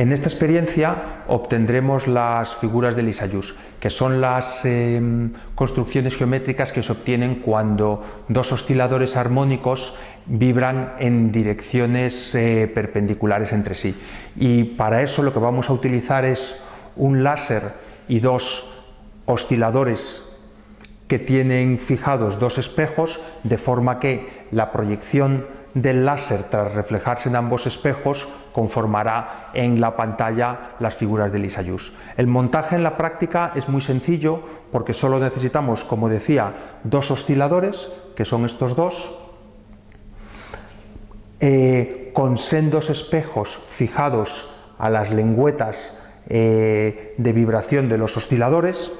En esta experiencia obtendremos las figuras de Lissajous, que son las eh, construcciones geométricas que se obtienen cuando dos osciladores armónicos vibran en direcciones eh, perpendiculares entre sí. Y para eso lo que vamos a utilizar es un láser y dos osciladores que tienen fijados dos espejos, de forma que la proyección del láser tras reflejarse en ambos espejos conformará en la pantalla las figuras de Lissajous. El montaje en la práctica es muy sencillo porque solo necesitamos, como decía, dos osciladores, que son estos dos, eh, con sendos espejos fijados a las lengüetas eh, de vibración de los osciladores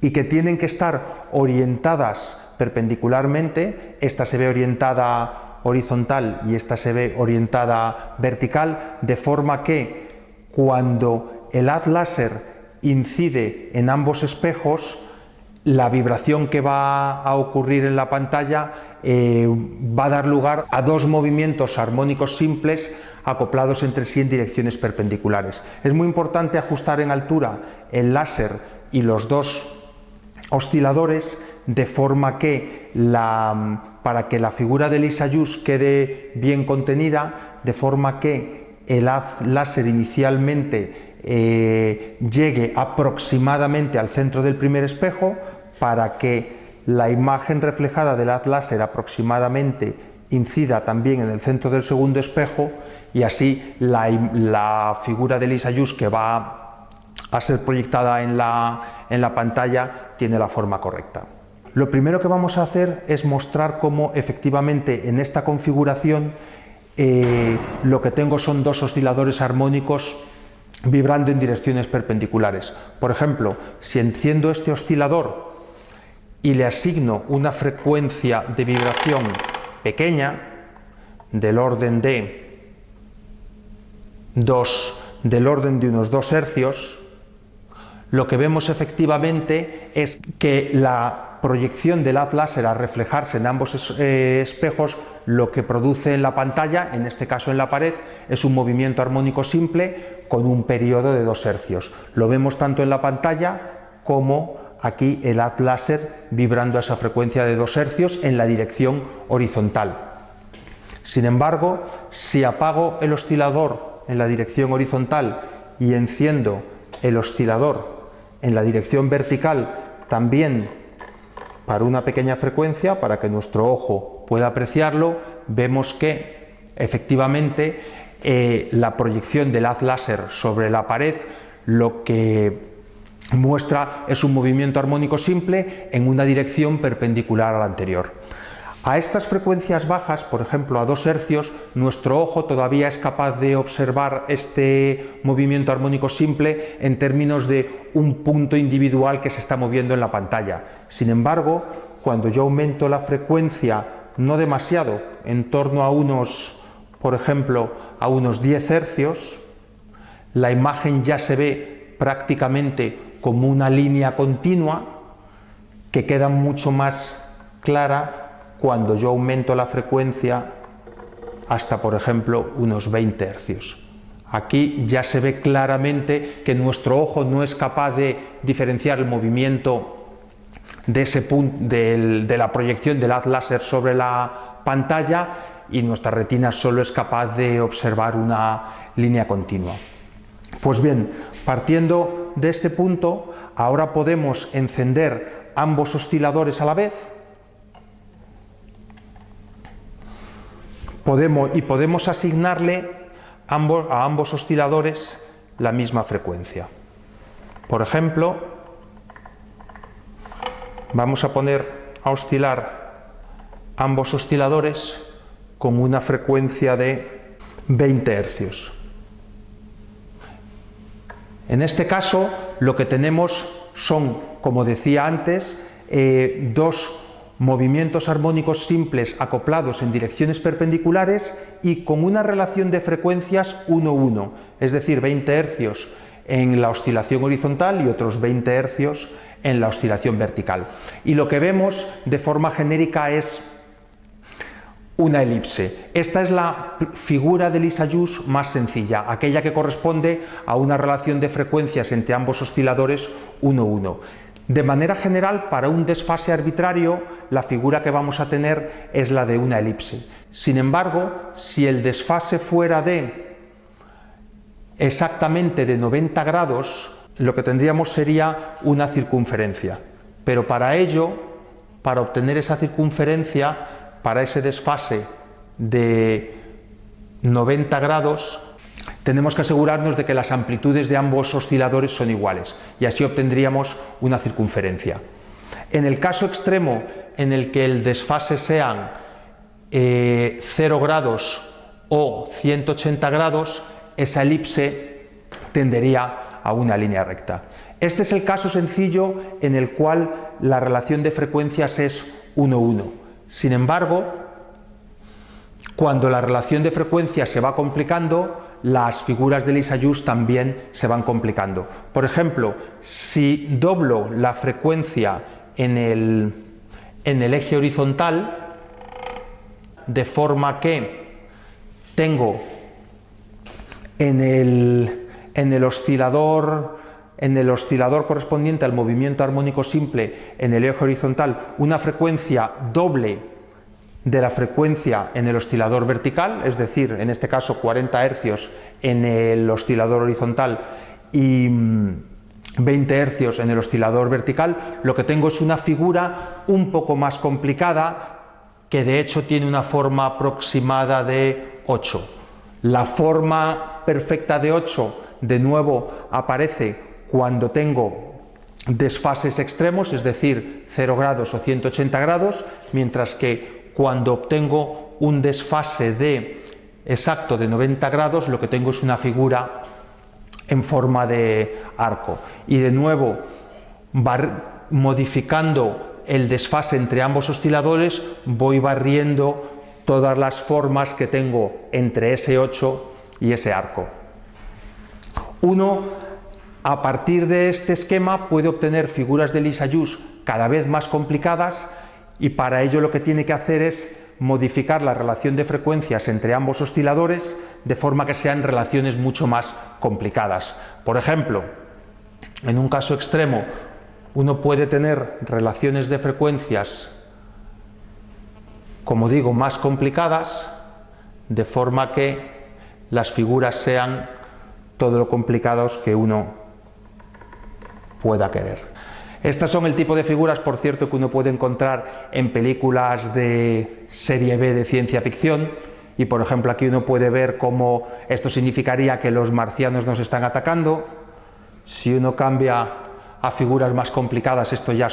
y que tienen que estar orientadas perpendicularmente, esta se ve orientada horizontal y esta se ve orientada vertical, de forma que cuando el haz láser incide en ambos espejos, la vibración que va a ocurrir en la pantalla eh, va a dar lugar a dos movimientos armónicos simples acoplados entre sí en direcciones perpendiculares. Es muy importante ajustar en altura el láser y los dos osciladores de forma que la para que la figura de Lissajous quede bien contenida, de forma que el haz láser inicialmente eh, llegue aproximadamente al centro del primer espejo, para que la imagen reflejada del haz láser aproximadamente incida también en el centro del segundo espejo y así la, figura de Lissajous que va a ser proyectada en la, en la pantalla tiene la forma correcta. Lo primero que vamos a hacer es mostrar cómo efectivamente en esta configuración eh, lo que tengo son dos osciladores armónicos vibrando en direcciones perpendiculares. Por ejemplo, si enciendo este oscilador y le asigno una frecuencia de vibración pequeña, del orden de dos, del orden de unos 2 hercios, lo que vemos efectivamente es que la proyección del haz láser a reflejarse en ambos eh, espejos lo que produce en la pantalla, en este caso en la pared, es un movimiento armónico simple con un periodo de dos hercios. Lo vemos tanto en la pantalla como aquí el haz láser vibrando a esa frecuencia de dos hercios en la dirección horizontal. Sin embargo, si apago el oscilador en la dirección horizontal y enciendo el oscilador en la dirección vertical también para una pequeña frecuencia, para que nuestro ojo pueda apreciarlo, vemos que efectivamente eh, la proyección del haz láser sobre la pared lo que muestra es un movimiento armónico simple en una dirección perpendicular a la anterior. A estas frecuencias bajas, por ejemplo a 2 hercios, nuestro ojo todavía es capaz de observar este movimiento armónico simple en términos de un punto individual que se está moviendo en la pantalla. Sin embargo, cuando yo aumento la frecuencia no demasiado, en torno a unos, por ejemplo, a unos 10 hercios, la imagen ya se ve prácticamente como una línea continua que queda mucho más clara cuando yo aumento la frecuencia hasta, por ejemplo, unos 20 hercios. Aquí ya se ve claramente que nuestro ojo no es capaz de diferenciar el movimiento de, ese punto, de la proyección del haz láser sobre la pantalla y nuestra retina solo es capaz de observar una línea continua. Pues bien, partiendo de este punto, ahora podemos encender ambos osciladores a la vez podemos, y podemos asignarle a ambos osciladores la misma frecuencia. Por ejemplo, vamos a poner a oscilar ambos osciladores con una frecuencia de 20 hercios. En este caso, lo que tenemos son, como decía antes, eh, dos movimientos armónicos simples acoplados en direcciones perpendiculares y con una relación de frecuencias 1-1, es decir, 20 hercios en la oscilación horizontal y otros 20 hercios en la oscilación vertical. Y lo que vemos de forma genérica es una elipse. Esta es la figura de Lissajous más sencilla, aquella que corresponde a una relación de frecuencias entre ambos osciladores 1-1. De manera general, para un desfase arbitrario, la figura que vamos a tener es la de una elipse. Sin embargo, si el desfase fuera de exactamente de 90 grados, lo que tendríamos sería una circunferencia. Pero para ello, para obtener esa circunferencia, para ese desfase de 90 grados, tenemos que asegurarnos de que las amplitudes de ambos osciladores son iguales y así obtendríamos una circunferencia. En el caso extremo en el que el desfase sean 0 eh, grados o 180 grados, esa elipse tendería a una línea recta. Este es el caso sencillo en el cual la relación de frecuencias es 1-1. Sin embargo, cuando la relación de frecuencias se va complicando, las figuras de Lissajous también se van complicando. Por ejemplo, si doblo la frecuencia en el, en el eje horizontal, de forma que tengo en el, en el oscilador en el oscilador correspondiente al movimiento armónico simple en el eje horizontal una frecuencia doble de la frecuencia en el oscilador vertical, es decir, en este caso 40 hercios en el oscilador horizontal y 20 mm, hercios en el oscilador vertical, lo que tengo es una figura un poco más complicada que de hecho tiene una forma aproximada de 8. La forma perfecta de 8 de nuevo aparece cuando tengo desfases extremos, es decir, 0 grados o 180 grados, mientras que cuando obtengo un desfase de exacto de 90 grados, lo que tengo es una figura en forma de arco. Y de nuevo, modificando el desfase entre ambos osciladores, voy barriendo todas las formas que tengo entre ese 8 y ese arco. Uno, a partir de este esquema, puede obtener figuras de Lissajous cada vez más complicadas y para ello lo que tiene que hacer es modificar la relación de frecuencias entre ambos osciladores de forma que sean relaciones mucho más complicadas. Por ejemplo, en un caso extremo, uno puede tener relaciones de frecuencias, como digo, más complicadas, de forma que las figuras sean todo lo complicados que uno pueda querer. Estas son el tipo de figuras, por cierto, que uno puede encontrar en películas de serie B de ciencia ficción y, por ejemplo, aquí uno puede ver cómo esto significaría que los marcianos nos están atacando. Si uno cambia a figuras más complicadas, esto ya,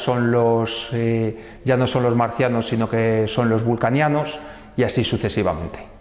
eh, ya no son los marcianos, sino que son los vulcanianos y así sucesivamente.